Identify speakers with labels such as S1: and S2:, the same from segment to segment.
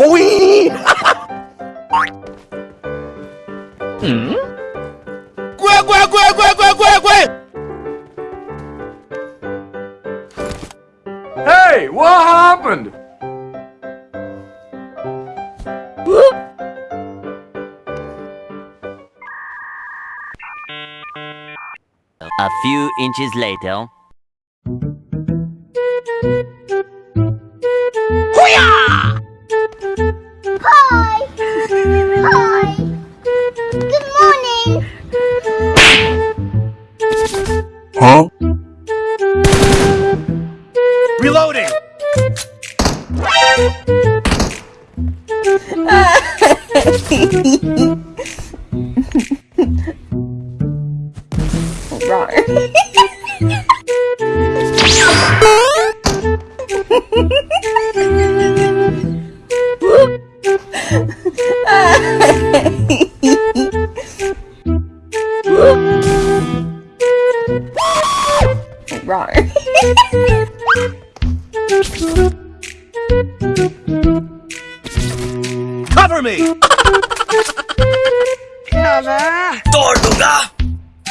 S1: Gue, hmm? gue!
S2: Hey, what happened?
S3: A few inches later.
S1: ready. Cover me!
S4: Yana! Tortuga!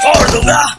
S5: Tortuga!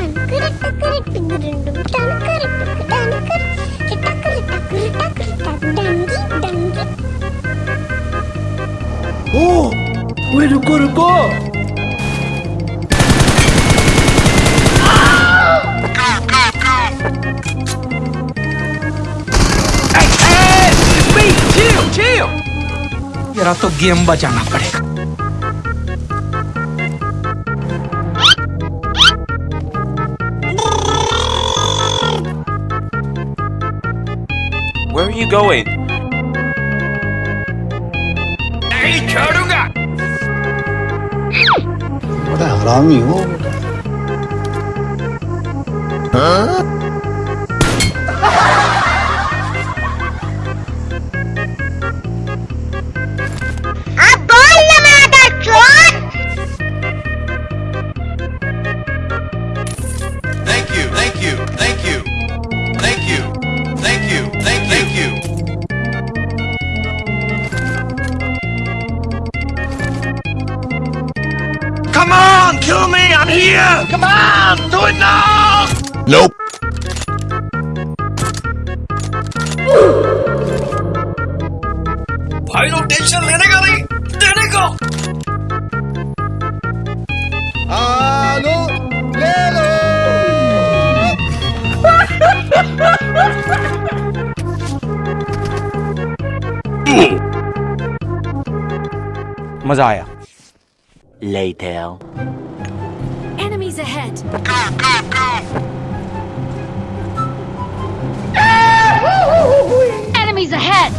S1: Oh! Wait, रुको रुको! Hey, hey! It's me! Chill, chill!
S6: मेरा तो game बजाना पड़ेगा
S2: Where are you going?
S7: You,
S1: thank you, thank, you, thank you, thank you, thank you, thank you.
S6: Come on, kill me! I'm here! Come on, do it now!
S8: Nope.
S6: भाई लोग tension लेने का नहीं देने को
S1: Alô, Lelo!
S2: मजा आया
S3: Later.
S5: Enemies ahead. Go, go, go! Enemies ahead.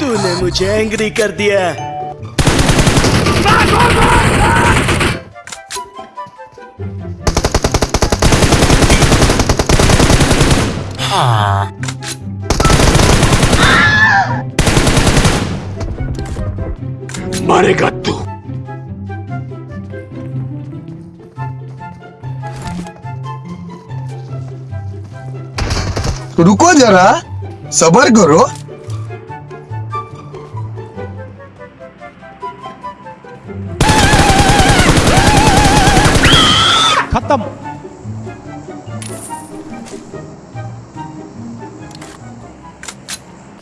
S1: तूने मुझे एंग्री कर दिया मरेगा तू
S8: रुको जरा सबर करो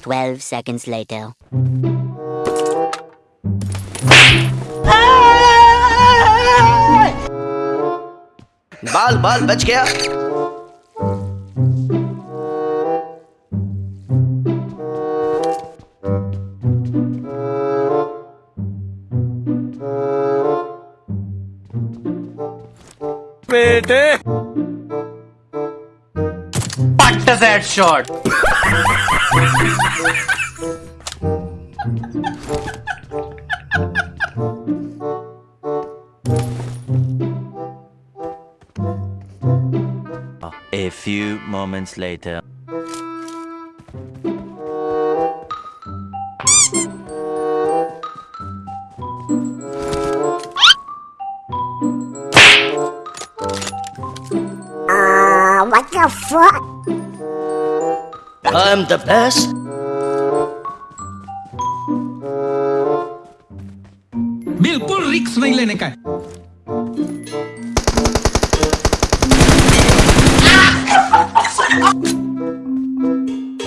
S7: 12 seconds later.
S9: बाल बाल बच गया
S2: बेटे
S6: What does that shot?
S3: A few moments later.
S7: Ah, what the fuck?
S9: I'm the best.
S10: बिल्कुल रिक्स नहीं लेने का है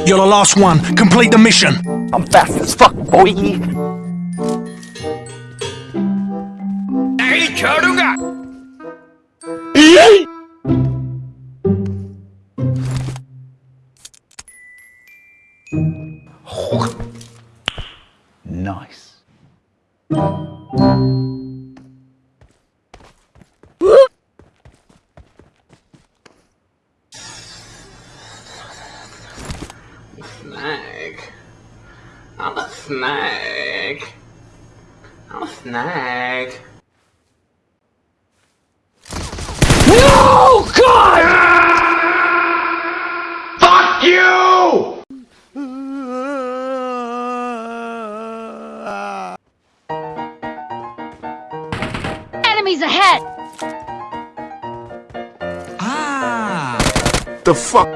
S6: You're the last one. Complete the mission.
S2: I'm fast as fuck, boy.
S8: Nice.
S10: Snag. I'm a snag. I'm a snag.
S5: Enemies ahead!
S10: ah
S2: The fuck?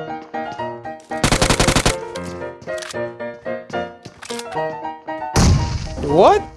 S2: What?